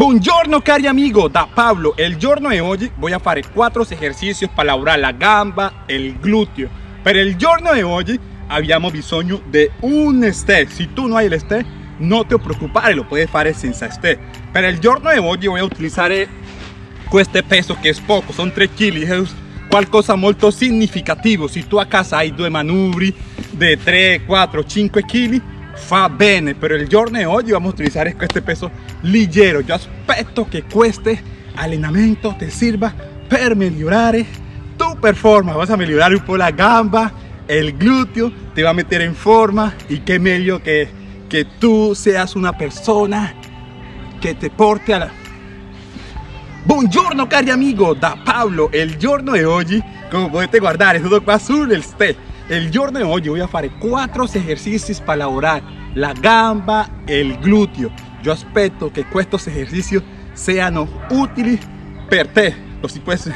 Buongiorno cari amigo, da Pablo. El giorno di oggi voy a fare quattro esercizi per lavorare la gamba e il gluteo. Per il giorno di oggi abbiamo bisogno di un ste. Se tu non hai il ste, non ti preoccupare, lo puoi fare senza ste. Per il giorno di oggi voy a utilizzare questo peso che è poco, sono 3 kg, è qualcosa molto significativo. Se tu a casa hai due manubri di 3, 4, 5 kg, fa bene pero el giorno de hoy vamos a utilizar este peso ligero yo aspetto que este entrenamiento te sirva para mejorar tu performance. Vas a mejorar un poco la gamba el glúteo te va a meter en forma y qué mejor que que tú seas una persona que te porte a la Buongiorno cari amigo, da Pablo, el giorno de hoy, como puedes guardar, es todo qua el ste el giorno de hoy voy a hacer cuatro ejercicios para elaborar la gamba e il gluteo. Yo aspetto que estos ejercicios sean útiles per te. Lo si puedes...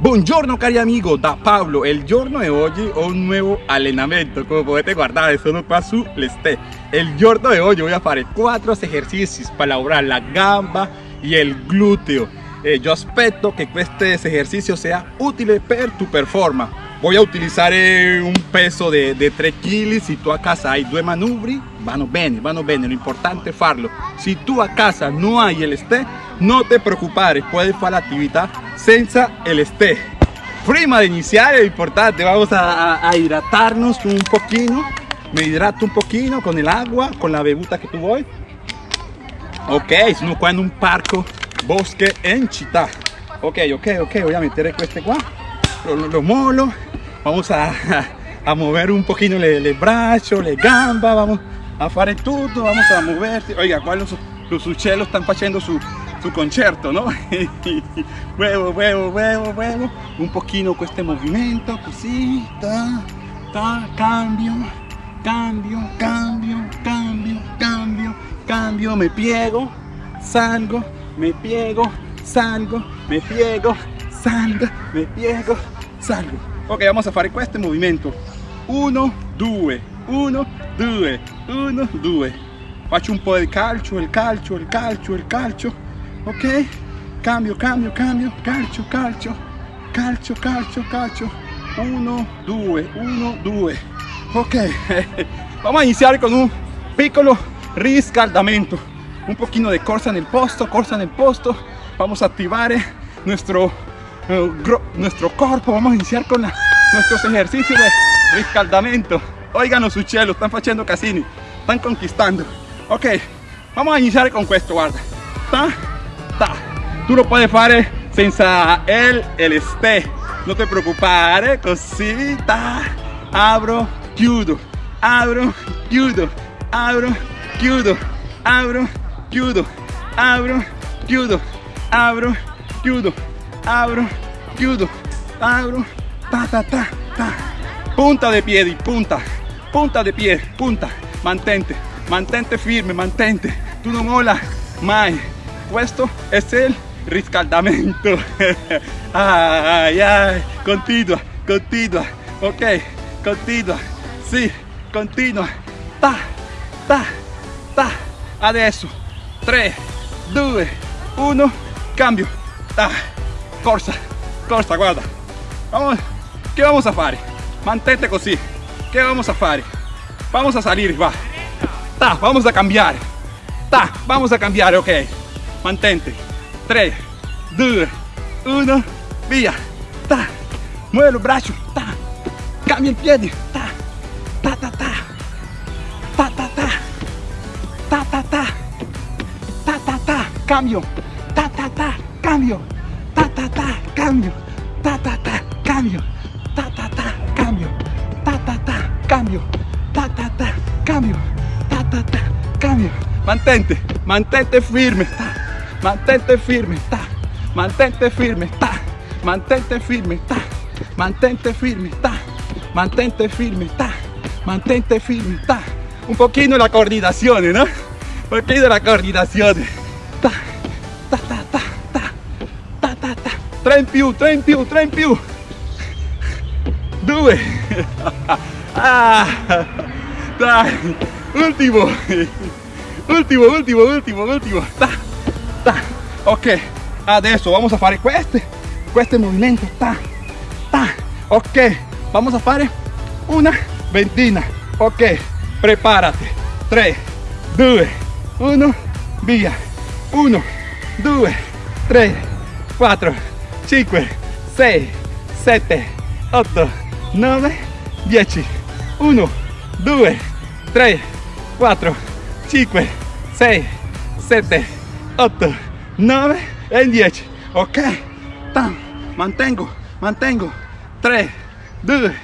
Buongiorno cari amigo, da Pablo. El giorno de hoy ho un nuevo allenamento. Como potete guardare, sono qua su l'este. El giorno de hoy voy a hacer cuatro ejercicios para elaborar la gamba y el glúteo. Eh, yo aspetto que este ejercicio sea útil per tu performance. Voy a utilizar eh, un peso de, de 3 kg. Si tú a casa hay due manubri, vanno bene, vanno bene. Lo importante es farlo. Si tú a casa no hay el este, no te preocupes, puedes hacer la actividad senza el este. Prima de iniciar es importante, vamos a, a, hidratarnos un poquito. Me hidrato un poquito con el agua, con la bebuta que tú voy. Ok, sono qua in un parco bosque en città ok ok ok voy a meter este qua lo, lo, molo. Vamos a, a, mover un poquito le braccio le gamba vamos a fare tutto vamos a moverse oiga qua los, los están haciendo su, su concerto no huevo huevo huevo huevo. Un poquito este movimiento così ta, ta, cambio cambio cambio cambio cambio cambio. Me piego salgo me piego, salgo, me piego, salgo, me piego, salgo. Ok, vamos a fare este movimiento. 1, 2, 1, 2, 1, 2. Faccio un po' di calcio, il calcio, il calcio, il calcio. Ok? Cambio, cambio, cambio, calcio, calcio, calcio, calcio, calcio. 1, 2, 1, 2. Ok, vamos a iniciar con un piccolo riscaldamento un poquito de corsa en el posto, corsa en el posto. Vamos a activar eh, nuestro, eh, nuestro cuerpo. Vamos a iniciar con nuestros ejercicios de riscaldamento. Oigan los uccellos, están haciendo casini, están conquistando. Ok, vamos a iniciar con esto, guarda. Ta, ta. Tú lo puedes hacer senza el, el este. No te preocupes, cosita. Abro, chiudo, abro, chiudo, abro, chiudo, abro, chiudo, abro, chiudo, abro, chiudo, abro, chiudo, abro, ta ta ta ta. Punta de piedi, punta, punta de pie, punta. Mantente, mantente firme, mantente. Tú no mola mai. Questo es el riscaldamento. ay, ay, continua, continua. Ok, continua. Sí, continua. Ta, ta, ta. Adesso 3, 2, 1, cambio. Ah, corsa, corsa, guarda. Vamos, ¿qué vamos a hacer? Mantente così. ¿Qué vamos a hacer? Vamos a salir, va. Ta, vamos a cambiar. Ta, vamos a cambiar, ok. Mantente. 3, 2, 1, via. Ta, mueve los brazos. Ta, cambia el pie. Ta, ta, ta, ta. Ta, ta, ta. Ta, ta, ta cambio, ta ta ta, cambio, ta ta ta, cambio, ta ta ta, cambio, ta ta ta, cambio, ta ta ta, cambio, ta ta ta, cambio, ta ta ta, cambio. Mantente, mantente firme, ta, mantente firme, ta, mantente firme, ta, mantente firme, ta, mantente firme, ta, mantente firme, ta, mantente firme, ta. Un poquito la coordinación, ¿no? Un poquito la coordinación. 3 in più, 3 più, 3 più 2 ah, dai ultimo ultimo, ultimo, ultimo, ultimo ta, ta. ok. Ah, Adesso vamos a fare. Queste questo movimento ta, ta. ok. Vamos a fare una ventina. Ok. Preparate 3 2 1 via 1 2 3 4 5, 6, 7, 8, 9, 10. 1, 2, 3, 4, 5, 6, 7, 8, 9 e 10. Ok, Tam. mantengo, mantengo. 3, 2,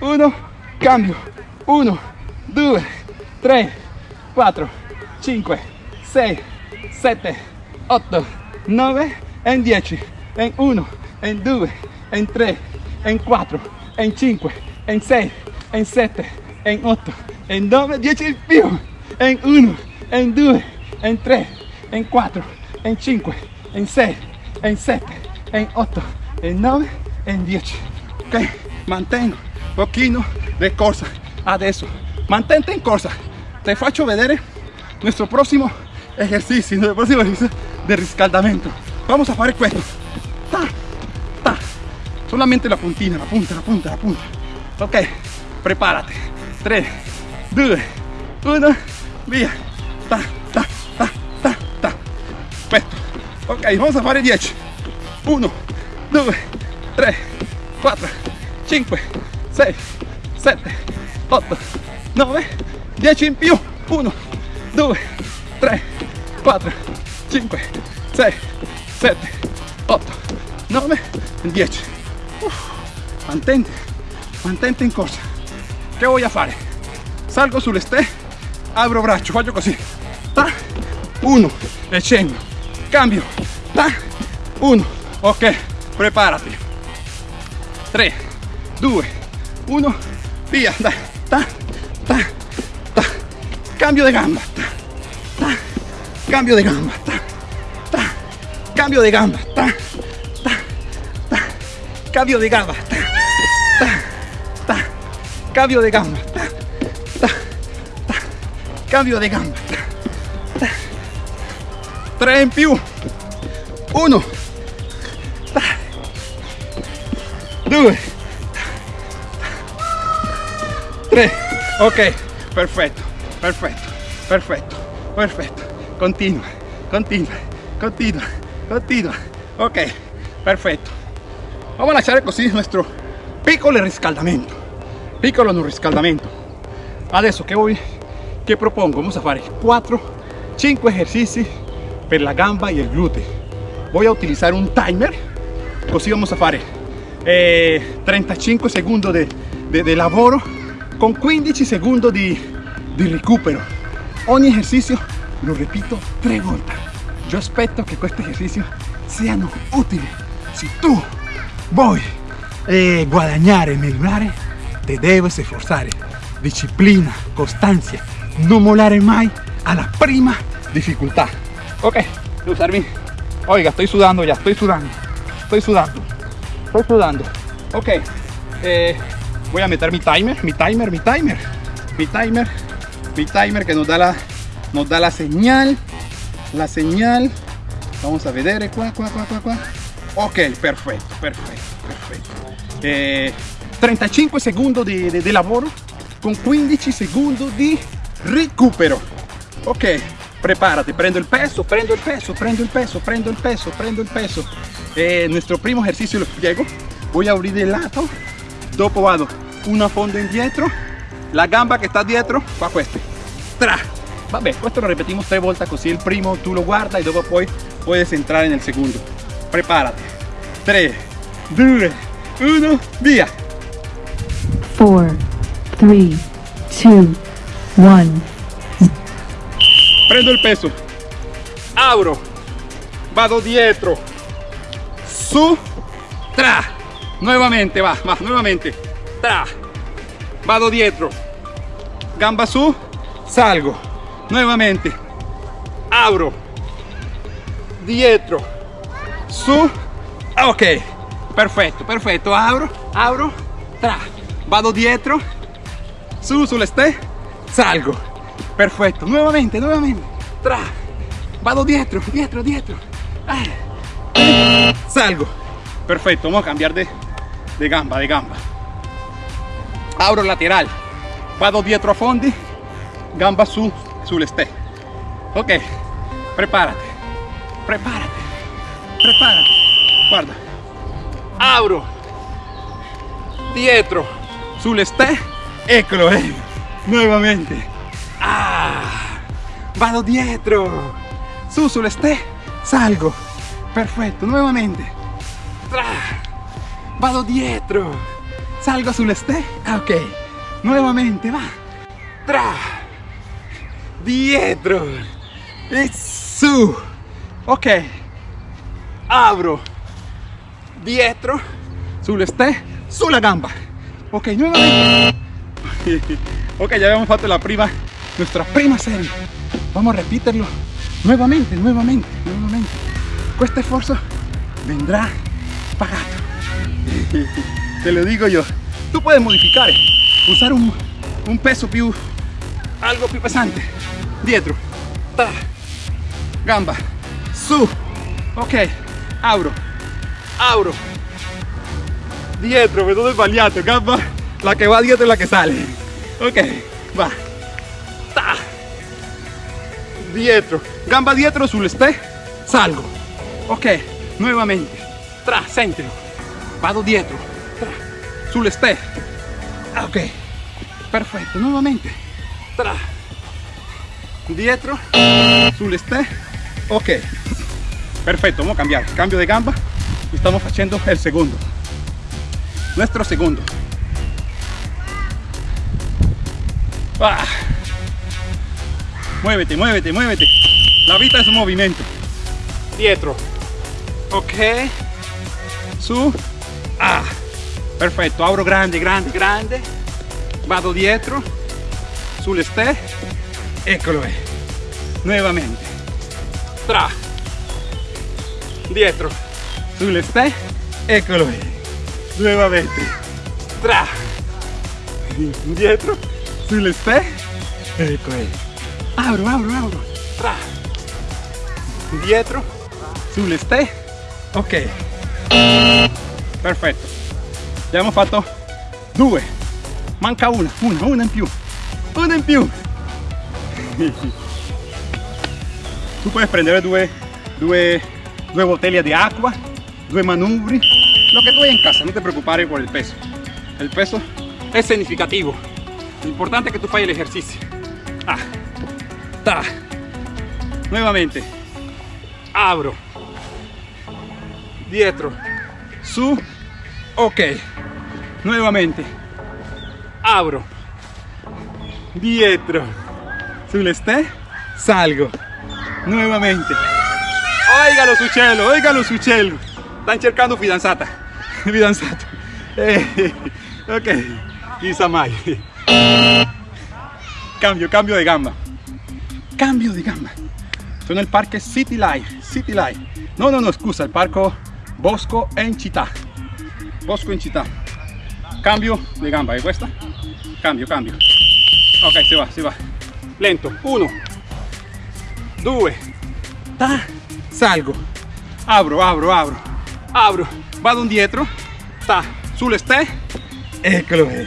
1, cambio. 1, 2, 3, 4, 5, 6, 7, 8, 9 e 10. En 1, en 2, en 3, en 4, en 5, en 6, en 7, en 8, en 9, 10 in più. En 1, en 2, en 3, en 4, en 5, en 6, en 7, en 8, en 9, en 10. Ok, mantengo un pochino di corsa. Adesso, mantente in corsa. Te faccio vedere nuestro próximo ejercicio, nuestro próximo ejercicio de riscaldamento. Vamos a fare questo. Solamente la puntina, la punta, la punta, la punta. Ok, prepárate. 3, 2, 1, via. Ta, ta, ta, ta, ta. Perfetto. Ok, vamos a fare 10. 1, 2, 3, 4, 5, 6, 7, 8, 9, 10 in più. 1, 2, 3, 4, 5, 6, 7, 8, 9, 10. Uf, mantente, mantente in corsa. Voy a fare? Salgo sul ste, apro braccio, faccio così. Ta, 1, e. Cambio. Ta, 1. Ok, preparati. 3, 2, 1, via. Ta, ta, ta. Cambio de gamba. Ta, ta. Cambio de gamba. Ta, ta. Cambio de gamba. Ta. Cambio de gamba. Cambio de gamba. Cambio de gamba. 3 in più. 1. 2. 3. Ok, perfetto, perfetto, perfetto, perfetto. Continua, continua, continua, continua. Ok, perfetto. Vamos a lasciare così il nostro piccolo riscaldamento. Piccolo non riscaldamento. Adesso che voi che propongo? Vamos a fare 4, 5 esercizi per la gamba e il gluteo. Voy a utilizar un timer, così vamos a fare eh, 35 secondi di, di, di lavoro con 15 secondi di, di recupero. Ogni esercizio lo repito tre volte. Yo aspetto che questi esercizi siano utili. Se tu vuoi eh, guadagnare, migliorare, te debes esforzare. Disciplina, costanza, non mollare mai alla prima difficoltà. Ok, usarmi. Oiga, estoy sudando ya, estoy sudando. Estoy sudando. Estoy sudando. Ok, eh, voy a meter mi timer, mi timer, mi timer. Mi timer, mi timer que nos da la, nos da la señal. La señal. Vamos a vedere qua, qua, qua, qua, qua. Ok, perfetto, perfetto, perfetto. Eh, 35 secondi di, di, di lavoro con 15 secondi di recupero. Ok, prepárate, prendo el peso, prendo el peso, prendo el peso, prendo el peso, prendo el peso. Eh, nuestro primo ejercicio lo spiego. Voy a abrir il lato, dopo vado una fondo indietro, la gamba che sta dietro fa questo. Tra. Vabbè, questo lo repetimos tre volte così il primo tu lo guarda e dopo poi puedes entrare nel secondo. Prepárate. 3, 2, 1, via. 4, 3, 2, 1. prendo il peso. Abro. Vado dietro su tra nuevamente va va nuevamente. Tra. Vado dietro gamba su. Salgo. Nuevamente. Abro. Dietro su. Ok. Perfetto perfetto abro abro tra. Vado dietro su sulle ste salgo. Perfecto. Nuevamente nuevamente. Tra, vado dietro, dietro, dietro, ah. salgo, perfecto, vamos a cambiar de, de gamba, de gamba, abro lateral, vado dietro a fondi, gamba su, sul ste, ok, prepárate, prepárate, prepárate, guarda, abro, dietro, sul ste, eccolo, eh. nuevamente, ah, vado dietro, su sul ste, salgo, perfecto, nuevamente, tra, vado dietro, salgo sul ste, ah, ok, nuevamente, va, tra, dietro, e su, ok, abro, dietro, sul ste, sulla gamba, ok, nuevamente, ok, ya habíamos fatto la prima, nuestra prima serie, vamos a repetirlo. Nuevamente, nuevamente, nuevamente, questo esfuerzo vendrá pagato, te lo digo yo, tú puedes modificar, usar un, un peso più, algo più pesante, dietro, gamba, su, ok, abro, abro, dietro, vedo sbagliato, gamba, la che va dietro è la che sale, ok, va, ta, dietro, gamba dietro sul ste, salgo, ok, nuevamente, tra, sentilo, vado dietro, tra, sul ste, ah, ok, perfetto, nuovamente, tra, dietro, sul ste, ok, perfecto, vamos a cambiar, cambio de gamba, estamos haciendo el segundo, nuestro segundo, ah. muévete, muévete, muévete, la vita es un movimiento, dietro, ok, su, ah, perfetto, abro grande, grande, grande, vado dietro, sul ste, eccolo è, nuovamente, tra, dietro, sul ste, eccolo nuovamente, tra, dietro, sul ste, ecco è, abro, abro, abro, tra, dietro, sul ste, ok, perfetto, abbiamo fatto due, manca una, una, una in più, una in più, tu puedes prendere due, due, due bottiglie di acqua, due manubri, lo que tú hay en casa, no te preocupes por el peso. El peso es significativo. Lo importante es que tú falles el ejercicio. Ah, ta. Nuevamente. Abro. Dietro. Su. Ok. Nuevamente. Abro. Dietro. Sul ste. Salgo. Nuevamente. Oigalo su cielo, oigalo su cielo. Están cercando fidanzata. Fidanzato. Eh, ok. Cambio, cambio de gamba. Cambio de gamba. Sono nel parco City Life. City Life. No, no, no, scusa, il parco Bosco en città. Bosco in città. Cambio de gamba, ¿è questa? Cambio, cambio. Ok, si va, si va. Lento. Uno. Due. Ta. Salgo. Abro, abro, abro. Abro. Vado indietro. Ta. Sul ste. Eccolo. è.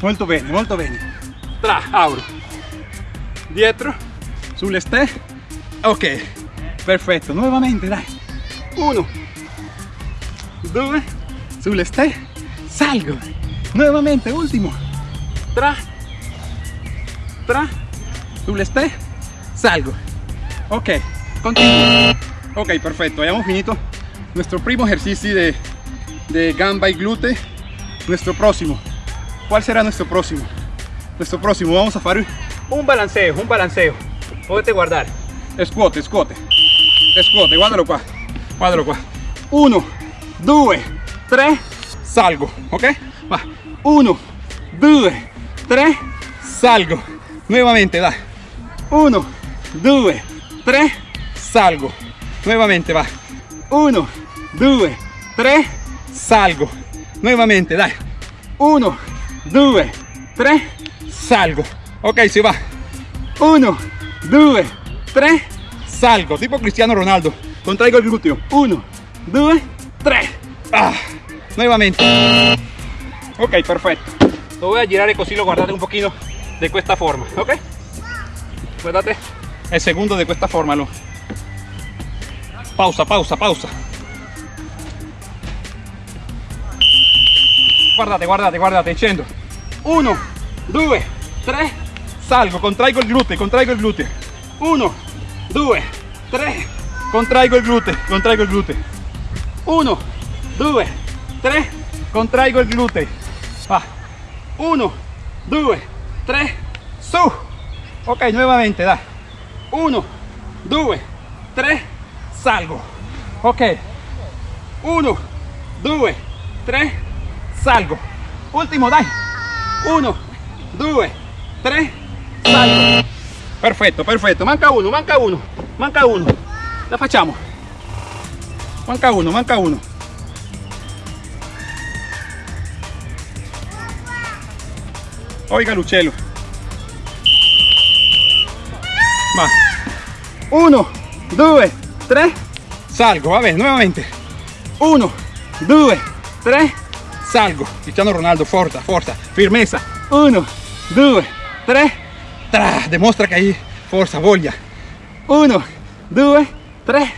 Molto bene, molto bene. Tra. Abro. Dietro. Sul ste. Ok. Perfetto. Nuovamente, dai. Uno. Due. Sul ste. Salgo. Nuevamente, último. Tra. Tra. Sul ste. Salgo. Ok. Continuo. Ok, perfecto. Hayamos finito nuestro primo ejercicio de, de gamba y glúteo. Nuestro próximo. ¿Cuál será nuestro próximo? Nuestro próximo vamos a hacer un balanceo, un balanceo. Podete guardar. Squat, squat. Squat, guardalo qua. Guardalo qua. Uno, due, tre, salgo. Ok? Uno, due, tre, salgo. Nuevamente, dai. Uno, due, tre, salgo. Nuevamente, va. Uno, due, tre, salgo. Nuevamente, dai. Uno, due, tre, salgo. Ok, si va. Uno, due, 3, salgo, tipo Cristiano Ronaldo, contraigo il gluteo, 1, 2, 3, ah, nuevamente, ok, perfetto, lo voy a girare così lo guardate un pochino de questa forma, ok, guardate il secondo di questa forma, lo. Pausa, pausa, pausa, guardate, guardate, guardate, scendo, 1, 2, 3, salgo, contraigo il gluteo, contraigo il gluteo, 1, 2, 3, contraigo il gluteo, contraigo il gluteo, 1, 2, 3, contraigo il gluteo, va, 1, 2, 3, su, ok, nuevamente, dai, 1, 2, 3, salgo, ok, 1, 2, 3, salgo, último, dai, 1, 2, 3, salgo, perfetto, perfetto, manca uno, manca uno, manca uno, la facciamo, manca uno, manca uno, oiga Lucello, va, 1, 2, 3, salgo, va bene, nuevamente, 1, 2, 3, salgo, Cristiano Ronaldo, forza, forza, firmeza, 1, 2, 3, tra, demuestra que hay fuerza, voglia, 1, 2, 3,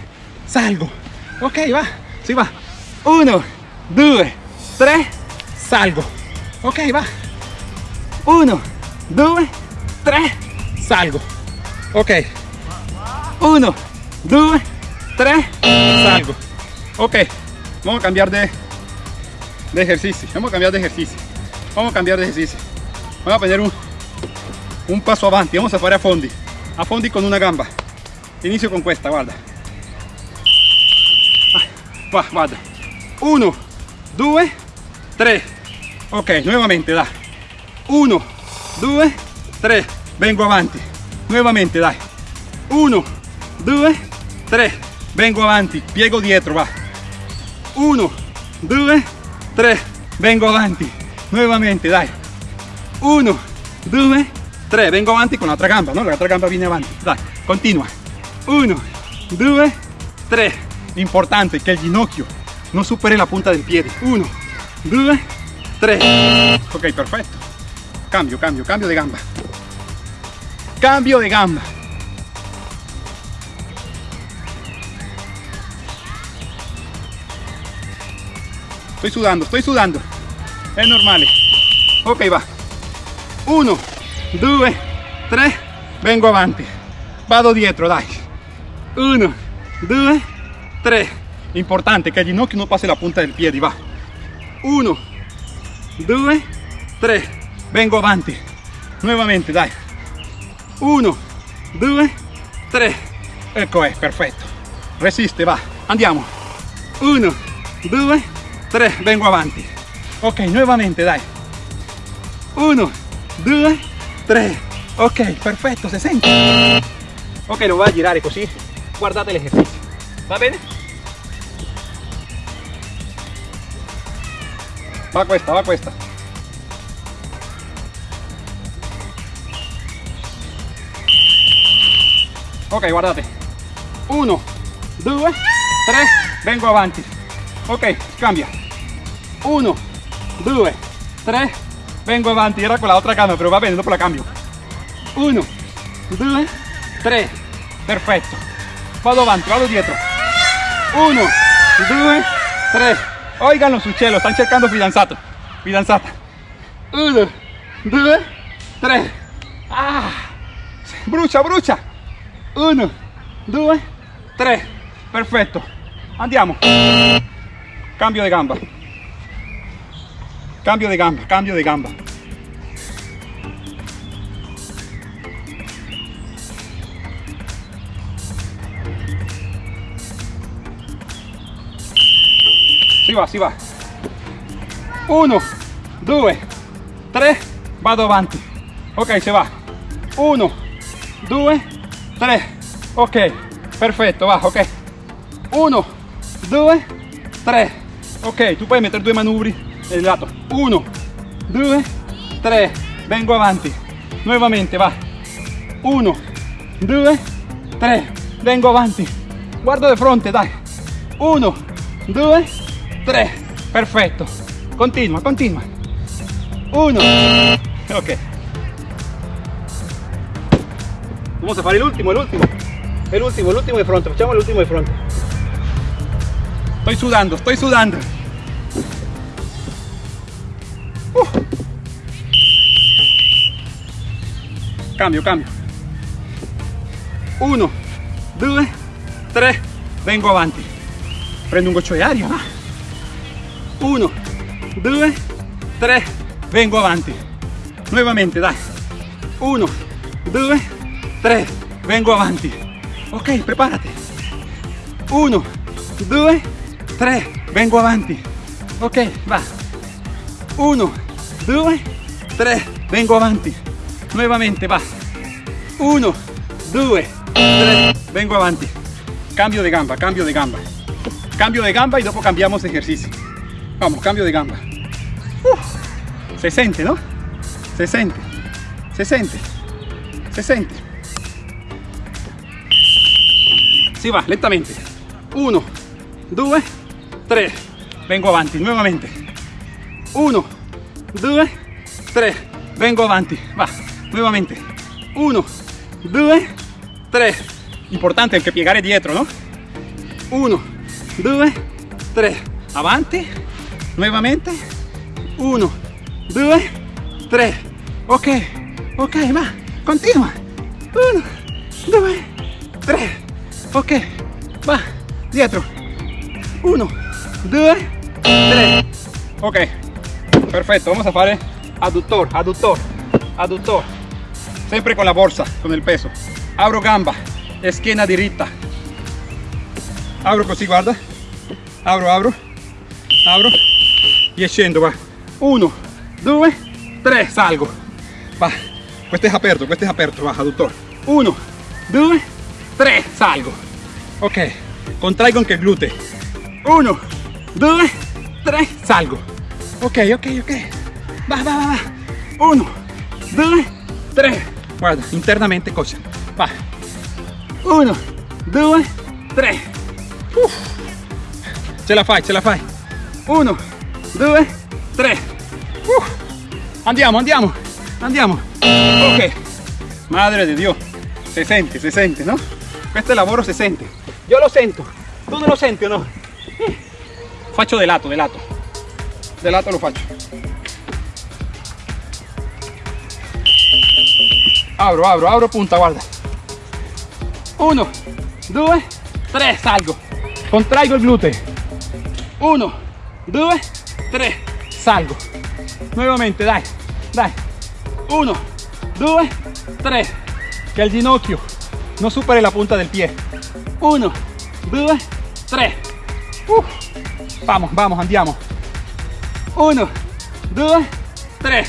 salgo, ok, va, si va, 1, 2, 3, salgo, ok, va, 1, 2, 3, salgo, ok, 1, 2, 3, salgo, ok, vamos a cambiar de, de ejercicio, vamos a cambiar de ejercicio, vamos a cambiar de ejercicio, vamos a poner un, un paso avanti, vamos a fare a fondi, a fondi con una gamba, inizio con questa, guarda, Ah, va, guarda, 1, 2, 3, ok, nuevamente, da, 1, 2, 3, vengo avanti, nuevamente, dai, 1, 2, 3, vengo avanti, piego dietro, va, 1, 2, 3, vengo avanti, nuevamente, dai, 1, 2, 3, vengo avanti con l'altra gamba, no? L'altra gamba viene avanti, dai, continua, 1, 2, 3, importante che il ginocchio non superi la punta del piede, 1, 2, 3, ok, perfetto, cambio, cambio, cambio di gamba, cambio di gamba, Estoy sudando, estoy sudando. Es normal. Ok, va. 1, 2, 3, vengo avanti. Vado dietro, dai. 1, 2, 3. Importante che il ginocchio non passi la punta del piede, va. 1, 2, 3. Vengo avanti. Nuevamente, dai. 1, 2, 3. Ecco è, perfetto. Resiste, va. Andiamo. 1, 2, 3, vengo avanti. Ok, nuevamente, dai. 1, 2, 3. Ok, perfetto, se sente. Ok, lo voy a girare così. Guardate l'esercizio. Va bene? Va questa, va questa. Ok, guardate. 1, 2, 3, vengo avanti. Ok, cambia. 1, 2, 3, vengo avanti. Era con la otra gamba, pero va bene, dopo la cambio. 1, 2, 3, perfetto. Vado avanti, vado dietro. 1, 2, 3. Oiganlo su cielo, están cercando fidanzato. Fidanzata. 1, 2, 3. Ah, brucia, brucia. 1, 2, 3. Perfetto. Andiamo. Cambio de gamba. Cambio de gamba, cambio de gamba. Si va, si va. 1, 2, 3, vado avanti. Ok, se va. 1, 2, 3. Ok, perfetto, va, ok. 1, 2, 3. Ok, tu puoi mettere due manubri nel lato. 1, 2, 3. Vengo avanti. Nuovamente, va. 1, 2, 3 vengo avanti. Guardo di fronte dai. 1 2 3 perfetto. Continua continua. 1 ok. Vamos a fare l'ultimo l'ultimo. El último el último de fronte. Facciamo l'ultimo de fronte. Estoy sudando estoy sudando Cambio cambio. 1 2 3 vengo avanti prendo un goccio di aria 1 2 3 vengo avanti nuovamente dai 1 2 3 vengo avanti ok prepárate. 1 2 3 vengo avanti ok va. 1 2 3 vengo avanti nuovamente va. 1 2 3 vengo avanti cambio de gamba cambio de gamba. Cambio de gamba y dopo cambiamos de ejercicio. Vamos cambio de gamba. Uf, se siente no se siente se siente se siente si va lentamente. 1 2 3 vengo avanti nuovamente 1 2 3 vengo avanti va nuovamente 1 2 3 importante anche piegare dietro no 1 2 3 avanti nuovamente 1 2 3 ok ok va continua 1 2 3 ok va dietro. 1 2 3 ok perfetto vamos a fare adductor adductor adductor sempre con la borsa con il peso. Apro gamba schiena diritta apro così guarda apro apro apro e scendo va. 1 2 3 salgo. Va questo è aperto questo è aperto va adductor 1 2 3 salgo. Ok contraigo anche il gluteo 1 2 3 salgo ok ok ok. Va va va va. 1 2 3 guarda internamente cosa va. 1 2 3 Uff. ce la fai ce la fai. 1 2 3 Uff. andiamo andiamo andiamo. Ok. Madre di dio se sente se sente no questo lavoro si sente io lo sento tu non lo senti o no faccio de lato de lato de lato lo faccio apro apro apro punta guarda. 1 2 3 salgo. Contraigo il gluteo 1 2 3 salgo. Nuovamente dai dai 1 2 3 che il ginocchio non superi la punta del pie. 1 2 3 uh. vamos vamos andiamo 1 2 3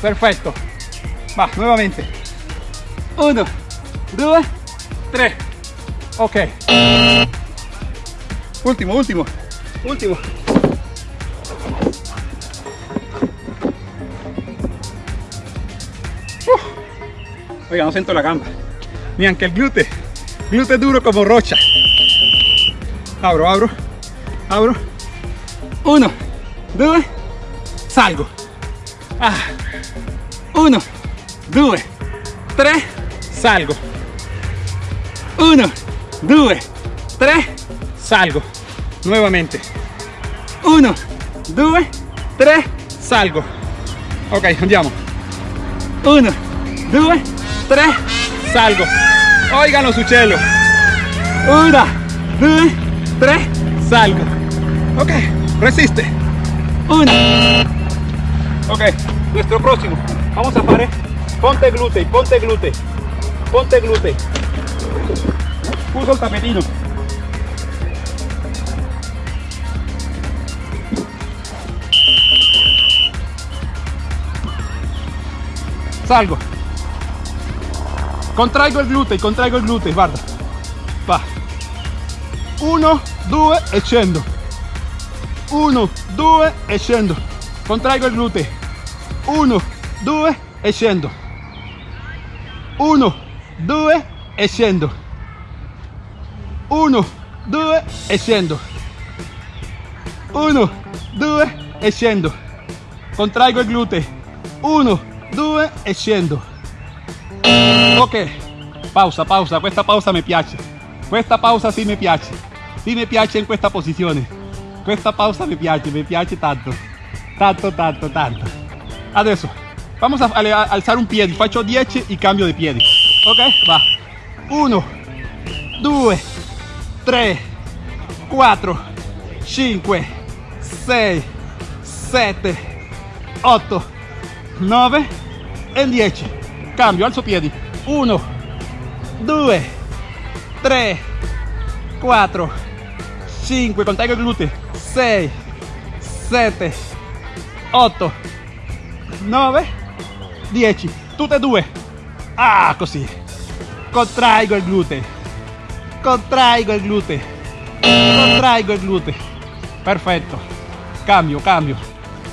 perfetto va nuovamente 1 2 3 ok. Ultimo ultimo ultimo Uh. oiga no siento la gamba. Ni anche il gluteo gluteo duro como rocha. Apro apro apro 1 2 salgo. Ah. 1 2 3 salgo. 1 2 3 salgo. Nuovamente 1 2 3 salgo. Ok andiamo 1 2 3 salgo. Oigano su cielo 1 2 3 salgo. Ok resiste. 1 ok nuestro próximo. Vamos a fare ponte glutei ponte glutei ponte glutei uso il tapetino. Salgo. Contraigo il glutei contraigo il glutei guarda va. 1 2 e scendo. 1 2 e contraigo il glutei 1 2 e scendo 1 2 e scendo 1, 2 e scendo. 1, 2 e scendo. Contraigo il gluteo. 1, 2 e scendo. Ok, pausa, pausa, questa pausa mi piace. Questa pausa sì mi piace. Sì mi piace in questa posizione. Questa pausa mi piace, mi piace tanto. Tanto, tanto, tanto. Adesso, vamos a, a alzare un piede. Faccio 10 e cambio di piedi. Ok, va. 1, 2, 3, 4, 5, 6, 7, 8, 9 e 10. Cambio, alzo piedi. 1, 2, 3, 4, 5, contengo il gluteo. 6, 7, 8, 9, 10. Tutte e due. Ah, così. Contraigo il gluteo. Contraigo il gluteo. Contraigo il gluteo. Perfetto. Cambio, cambio.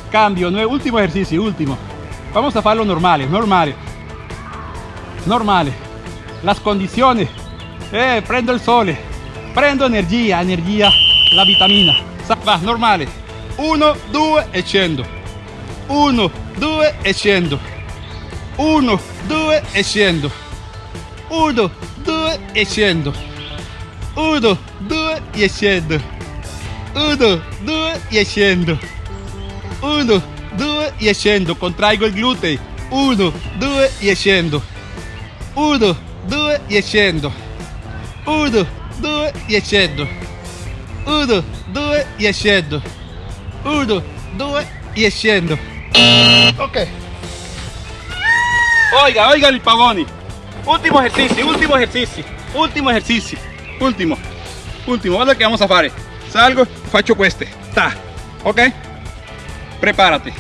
Cambio. Último ejercicio, último. Vamos a hacerlo normale, normale. Normale. Las condiciones. Eh, prendo il sole. Prendo energia, energia, la vitamina. Va, normale. 1, 2 e. 1, 2 e scendo. 1, 2 e scendo. 1, 2 e scendo. 1, 2 e scendo. 1, 2 e scendo. 1, 2 e scendo. Contraigo il glutei. 1, 2 e scendo. 1, 2 e scendo. 1, 2 e scendo. 1, 2 e scendo. 1, 2 e scendo. Ok. Oiga, oiga il pavoni. Último ejercicio, último ejercicio, último ejercicio, último, último. Guarda que vamos a fare. Salgo, faccio queste. Ta. Ok? Prepárate.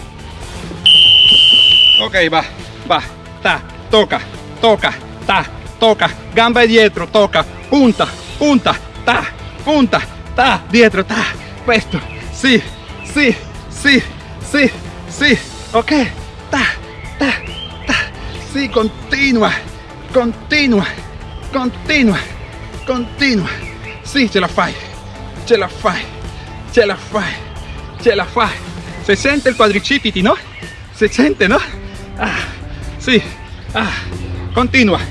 Ok, va, va. Ta. Toca, toca, ta. Toca. Gamba dietro, toca. Punta, punta, ta. Punta, ta. Dietro, ta. Questo. Sì, sì, sì, sì, sì. Ok. Ta, ta, ta. Sì, continua. Continua, continua, continua. Sì, ce la fai, ce la fai, ce la fai, ce la fai. Se sente il quadricipiti, no? Se sente, no? Ah, sì, ah, continua,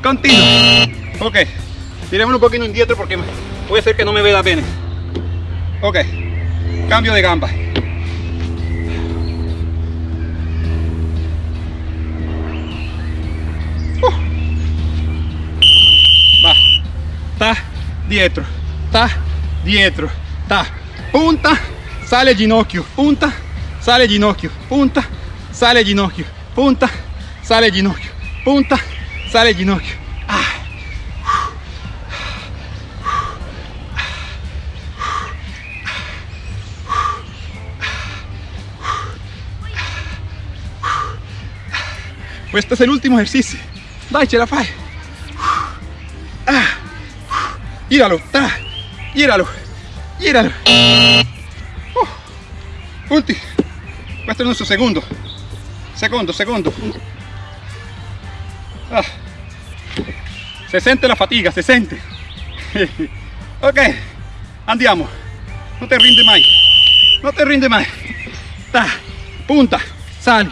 continua. Ok, tirémoslo un poquito indietro porque puede ser que no me vea bene. Ok, cambio de gamba. Dietro, ta, dietro, ta, punta, sale ginocchio, punta, sale ginocchio, punta, sale ginocchio, punta, sale ginocchio, punta, sale ginocchio. Ah. Questo è l'ultimo esercizio. Dai, ce la fai. Ah. Gíralo, ta, gíralo, gíralo. Uh, ultimo. Questo è il nostro secondo. Secondo, secondo. Ah. Se sente la fatica, se sente. ok, andiamo. Non ti rinde mai. Non ti rinde mai. Ta, punta, sali,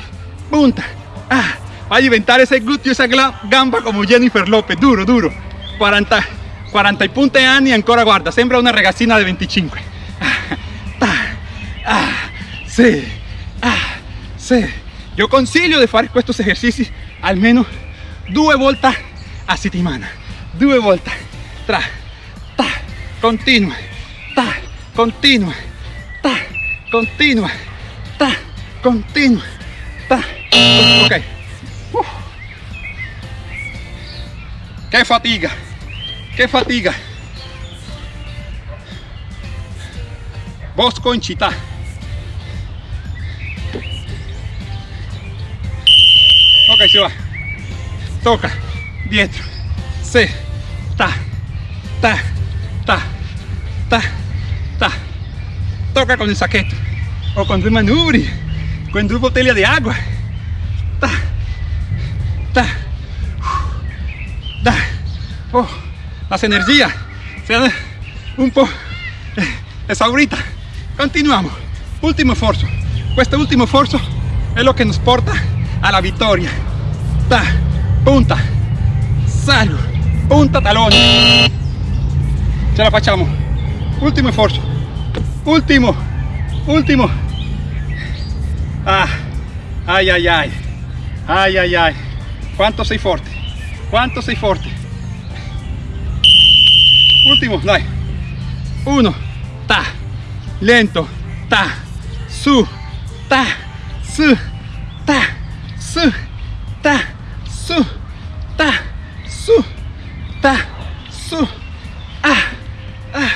punta. Ah, va a diventare ese gluteo, esa gamba come Jennifer Lopez. Duro, duro. 40. 40 punti anni e ancora guarda, sembra una ragazzina di 25. Ah, ah, sì, ah, sì. Io consiglio di fare questi esercizi almeno due volte a settimana. Due volte. Tra, ta, continua, ta, continua, ta, continua, ta, continua, ta. Ok. Uh. Che fatica. Che fatica! Bosco in città. Ok, si va. Tocca. Dietro. Se. Ta. Ta. Ta. Ta. Ta. Toca con il sacchetto. O con due manubri. Con due bottiglie di acqua. Ta. Ta. Da. Oh las energías sean un po' exauritas. Continuamos, último esfuerzo. Pues este último esfuerzo es lo que nos porta a la victoria. Ta, punta, salgo, punta talón. Ce la facciamo. Último esfuerzo. Último, último. Ah, ay, ay, ay. Ay, ay, ay. Cuánto soy fuerte. Cuánto soy fuerte ultimo dai uno ta lento ta su ta su ta su ta su ta su ta su ah ah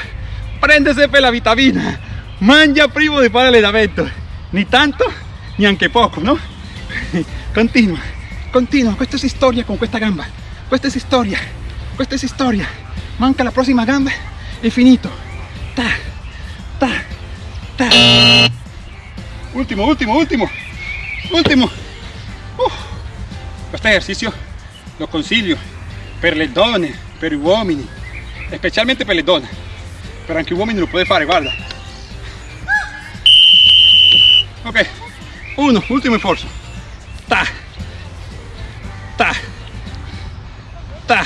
prendese per la vitamina. Mangia prima di fare l'allenamento ni tanto ni anche poco no continua continua questa è storia con questa gamba. Questa è storia questa è storia manca la prossima gamba. E finito. Ta ta ta. Ultimo ultimo ultimo uh. questo esercizio lo consiglio per le donne per gli uomini. Specialmente per le donne per anche uomini lo puoi fare guarda. Ok. Uno ultimo sforzo ta ta ta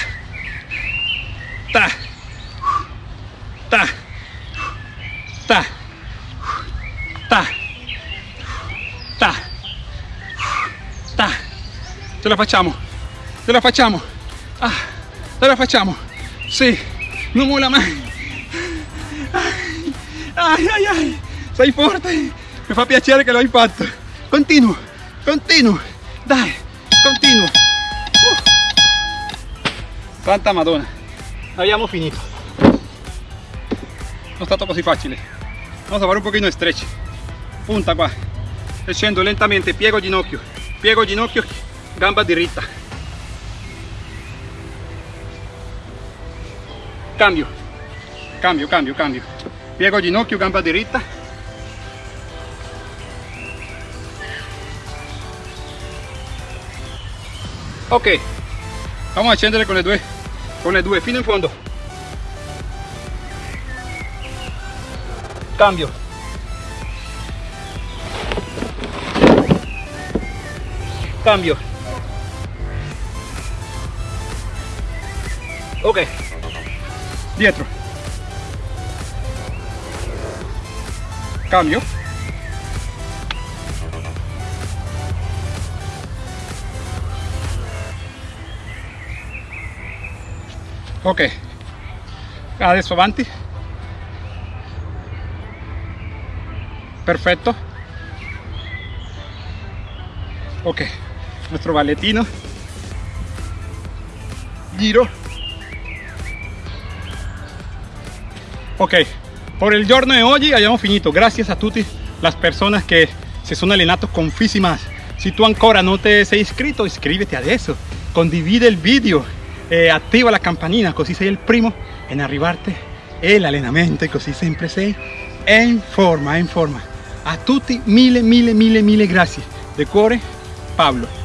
ta ta ta ta ta ce la facciamo ce la facciamo ah, ce la facciamo sì non mola mai ai ai ai sei forte mi fa piacere che l'hai fatto continuo continuo dai continuo uh. santa madonna abbiamo finito. Non è stato così facile vamos a fare un pochino stretch. Punta qua scendo lentamente piego ginocchio piego ginocchio gamba diritta cambio. Cambio cambio cambio. Piego ginocchio gamba diritta ok. Vamos a scendere con le due con le due. Fino in fondo. Cambio. Cambio ok. Dietro cambio. Ok. Adesso avanti. Perfetto. Ok. Nuestro balletino. Giro ok por el giorno de hoy abbiamo finito. Gracias a tutte las personas che si sono allenato con Fisimas si tu ancora non te sei iscritto iscriviti adesso condivide il video e attiva la campanina così sei il primo in arrivarte e l'allenamento così sempre sei in forma in forma. A tutti mille mille mille mille grazie de cuore Pablo